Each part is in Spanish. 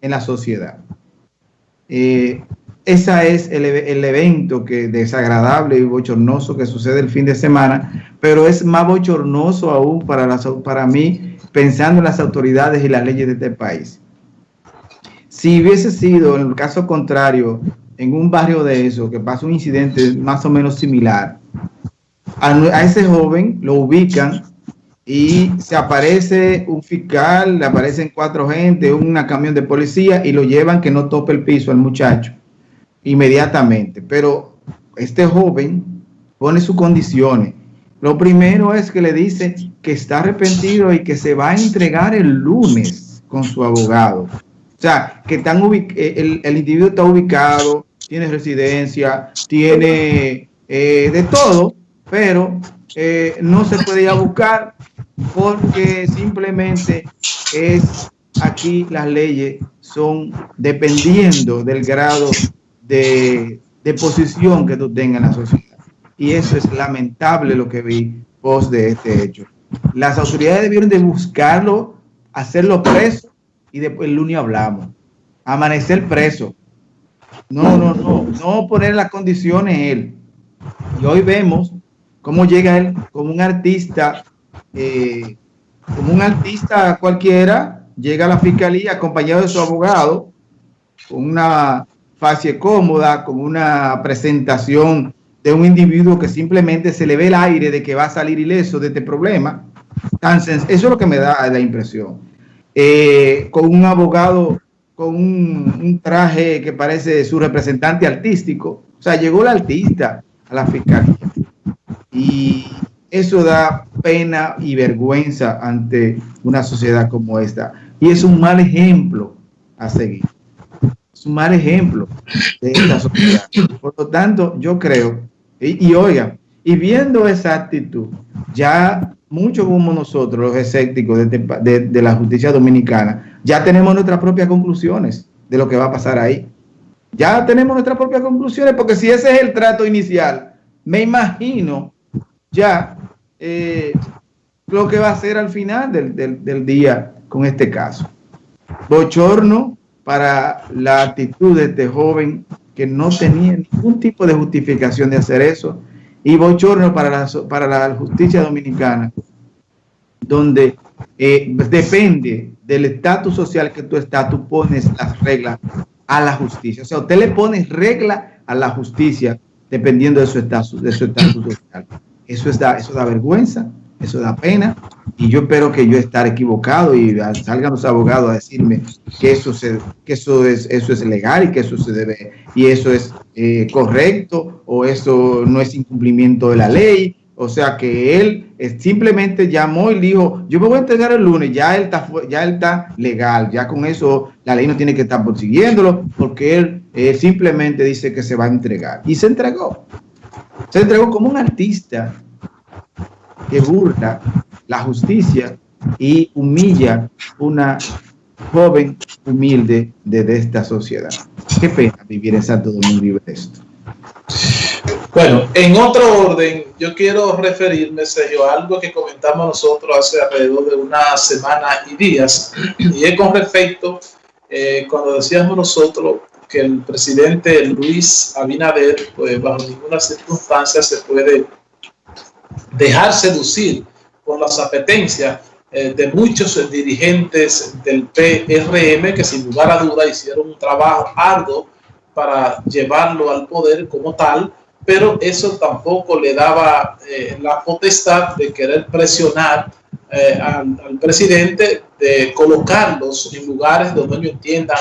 en la sociedad. Eh, ese es el, evento que desagradable y bochornoso que sucede el fin de semana, pero es más bochornoso aún para, para mí pensando en las autoridades y las leyes de este país. Si hubiese sido, en el caso contrario, en un barrio de eso, que pasa un incidente más o menos similar, a, ese joven lo ubican y se aparece un fiscal, le aparecen cuatro gente, una camión de policía y lo llevan que no tope el piso al muchacho inmediatamente. Pero este joven pone sus condiciones. Lo primero es que le dice que está arrepentido y que se va a entregar el lunes con su abogado. O sea, que están el, el individuo está ubicado, tiene residencia, tiene eh, de todo, pero eh, no se puede ir a buscar porque simplemente es aquí las leyes son dependiendo del grado de, posición que tú tengas en la sociedad. Y eso es lamentable lo que vi post de este hecho. Las autoridades debieron de buscarlo, hacerlo preso y después el lunes hablamos. Amanecer preso. No, no, no, no poner las condiciones él. Y hoy vemos cómo llega él como un artista, eh, como un artista cualquiera, llega a la fiscalía acompañado de su abogado, con una fase cómoda, con una presentación de un individuo que simplemente se le ve el aire de que va a salir ileso de este problema. Eso es lo que me da la impresión. Eh, con un abogado con un, traje que parece su representante artístico. O sea, llegó el artista a la fiscalía. Y eso da pena y vergüenza ante una sociedad como esta. Y es un mal ejemplo a seguir. Es un mal ejemplo de esta sociedad. Por lo tanto, yo creo, y, oiga, y viendo esa actitud, ya muchos como nosotros, los escépticos de, de, la justicia dominicana, ya tenemos nuestras propias conclusiones de lo que va a pasar ahí. Ya tenemos nuestras propias conclusiones, porque si ese es el trato inicial, me imagino ya eh, lo que va a ser al final del, del día con este caso. Bochorno para la actitud de este joven que no tenía ningún tipo de justificación de hacer eso y bochorno para la, para la justicia dominicana, donde eh, depende del estatus social que tú estás, tú pones las reglas a la justicia. O sea, usted le pone regla a la justicia dependiendo de su estatus, de su estatus social. Eso, es da, eso da vergüenza, eso da pena, y yo espero que yo estar equivocado y salgan los abogados a decirme que eso, se, eso, es, eso es legal y que eso se debe, y eso es eh, correcto, o eso no es incumplimiento de la ley, o sea que él simplemente llamó y dijo, yo me voy a entregar el lunes, ya él está, ya él está legal, ya con eso la ley no tiene que estar persiguiéndolo, porque él eh, simplemente dice que se va a entregar. Y se entregó. Se entregó como un artista que burla la justicia y humilla una joven humilde de, esta sociedad. Qué pena vivir en Santo Domingo y esto. Bueno, en otro orden, yo quiero referirme, Sergio, a algo que comentamos nosotros hace alrededor de una semana y días, y es con respecto, eh, cuando decíamos nosotros que el presidente Luis Abinader, pues bajo ninguna circunstancia se puede dejar seducir por las apetencias eh, de muchos dirigentes del PRM que sin lugar a duda hicieron un trabajo arduo para llevarlo al poder como tal, pero eso tampoco le daba eh, la potestad de querer presionar eh, al, presidente de colocarlos en lugares donde ellos entiendan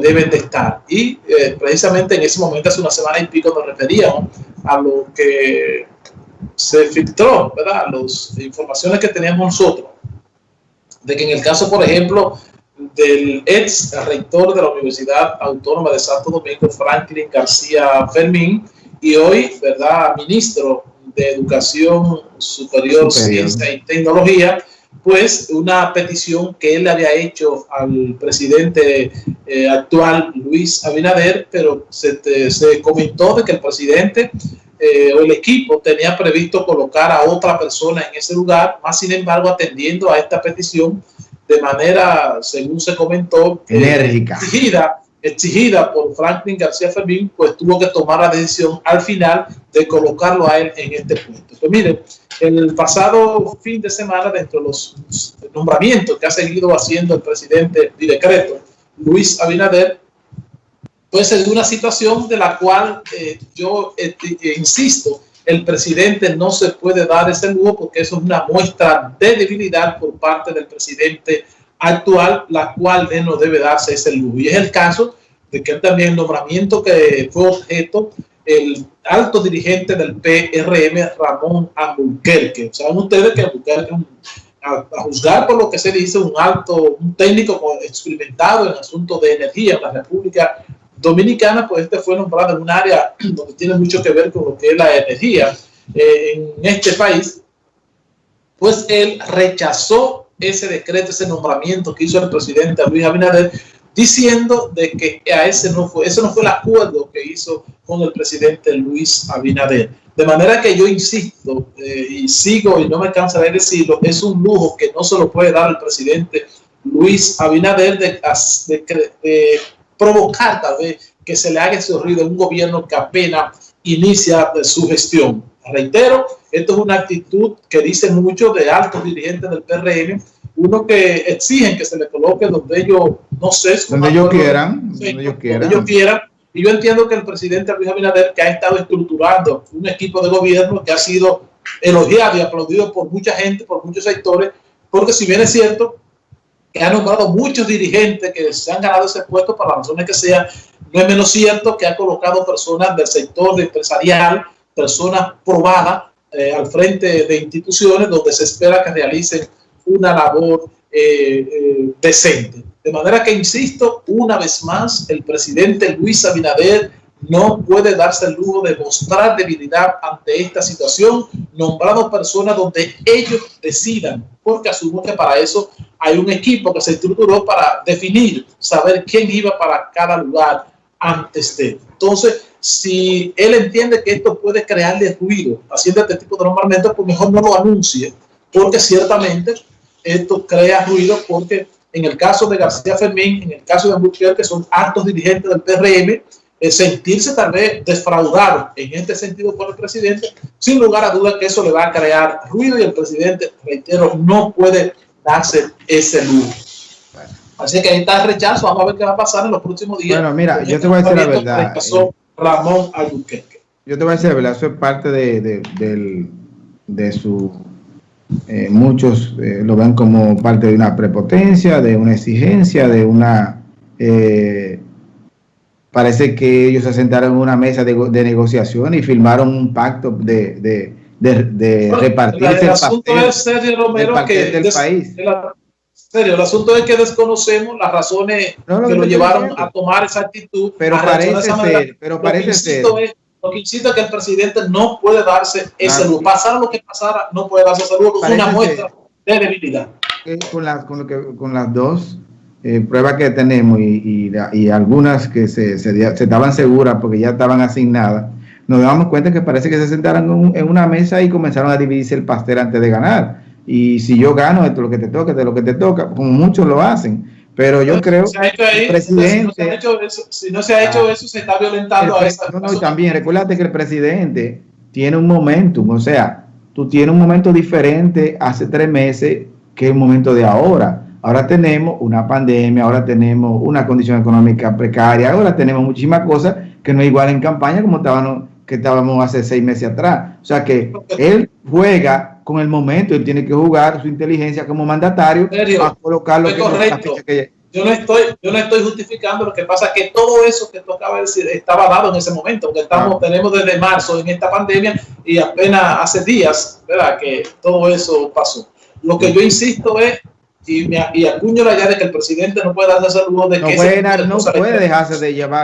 deben de estar. Y precisamente en ese momento, hace una semana y pico, nos referíamos a lo que se filtró, ¿verdad? Las informaciones que teníamos nosotros, de que en el caso, por ejemplo, del ex rector de la Universidad Autónoma de Santo Domingo, Franklin García Fermín, y hoy, ¿verdad?, ministro de Educación Superior, Ciencia y Tecnología, pues una petición que él había hecho al presidente eh, actual, Luis Abinader, pero se, se comentó de que el presidente eh, o el equipo tenía previsto colocar a otra persona en ese lugar, más sin embargo atendiendo a esta petición de manera, según se comentó, eh, enérgica. Exigida, por Franklin García Fermín, pues tuvo que tomar la decisión al final de colocarlo a él en este puesto. Pues miren, el pasado fin de semana, dentro de los nombramientos que ha seguido haciendo el presidente de decreto, Luis Abinader, pues es una situación de la cual eh, yo este, insisto, el presidente no se puede dar ese lujo porque eso es una muestra de debilidad por parte del presidente actual, la cual no debe darse ese lujo. Y es el caso de que también el nombramiento que fue objeto el alto dirigente del PRM, Ramón Albuquerque. Saben ustedes que Albuquerque, a, a, juzgar por lo que se dice, un alto, un técnico experimentado en asuntos de energía en la República Dominicana, pues este fue nombrado en un área donde tiene mucho que ver con lo que es la energía eh, en este país, pues él rechazó ese decreto, ese nombramiento que hizo el presidente Luis Abinader, diciendo de que a ese no fue, ese no fue el acuerdo que hizo con el presidente Luis Abinader. De manera que yo insisto eh, y sigo y no me cansaré de decirlo, es un lujo que no se lo puede dar el presidente Luis Abinader de, provocar tal vez que se le haga ese ruido a un gobierno que apenas inicia su gestión. Reitero, esto es una actitud que dice mucho de altos dirigentes del PRM, uno que exigen que se le coloque donde ellos, no sé, donde ellos quieran, donde ellos quieran. ellos quieran. Y yo entiendo que el presidente Luis Abinader, que ha estado estructurando un equipo de gobierno que ha sido elogiado y aplaudido por mucha gente, por muchos sectores, porque si bien es cierto, que ha nombrado muchos dirigentes que se han ganado ese puesto por las razones que sean. No es menos cierto que ha colocado personas del sector empresarial, personas probadas eh, al frente de instituciones donde se espera que realicen una labor eh, eh, decente. De manera que, insisto, una vez más, el presidente Luis Abinader no puede darse el lujo de mostrar debilidad ante esta situación, nombrando personas donde ellos decidan, porque asumo que para eso hay un equipo que se estructuró para definir, saber quién iba para cada lugar antes de. Entonces, si él entiende que esto puede crearle ruido haciendo este tipo de nombramientos, pues mejor no lo anuncie, porque ciertamente esto crea ruido, porque en el caso de García Fermín, en el caso de Ambuquerque, que son altos dirigentes del PRM, sentirse tal vez defraudado en este sentido por el presidente, sin lugar a duda que eso le va a crear ruido y el presidente, reitero, no puede darse ese lujo. Así que ahí está el rechazo, vamos a ver qué va a pasar en los próximos días. Bueno, mira, yo te voy a decir la verdad. Eh, Ramón Albuquerque. Yo te voy a decir la verdad, eso es parte de, de, de, de su... Eh, muchos eh, lo ven como parte de una prepotencia, de una exigencia, de una... Eh, parece que ellos se sentaron en una mesa de, de negociación y firmaron un pacto de, de, de, de bueno, repartirse el, asunto es serio, Romero, que del des, país. Serio, el asunto es que desconocemos las razones no, no, que lo llevaron a tomar esa actitud. Pero parece ser, pero parece que ser. Es, lo que insisto es que el presidente no puede darse ese lujo. Pasara lo que pasara, no puede darse ese lujo. Es una muestra de debilidad. Con, la, con, lo que, con las dos eh, pruebas que tenemos y, y, y algunas que se, se, se, estaban seguras porque ya estaban asignadas, nos damos cuenta que parece que se sentaron en una mesa y comenzaron a dividirse el pastel antes de ganar. Y si yo gano, esto es lo que te toca, esto es lo que te toca, como muchos lo hacen. Pero yo creo que el presidente... Si no, hecho eso, si no se ha hecho ah, eso, se está violentando el, a esta no, no, y también, recuérdate que el presidente tiene un momentum, o sea, tú tienes un momento diferente hace tres meses que el momento de ahora. Ahora tenemos una pandemia, ahora tenemos una condición económica precaria, ahora tenemos muchísimas cosas que no es igual en campaña como estábamos, que estábamos hace seis meses atrás. O sea que él juega con el momento, él tiene que jugar su inteligencia como mandatario a colocar lo que, correcto. que yo no estoy yo no estoy justificando lo que pasa es que todo eso que tú acabas de decir estaba dado en ese momento porque estamos ah. tenemos desde marzo en esta pandemia y apenas hace días verdad que todo eso pasó lo que yo insisto es y, me, y acuño la idea de que el presidente no puede darse el lujo de no que puede, no puede dejarse de llevar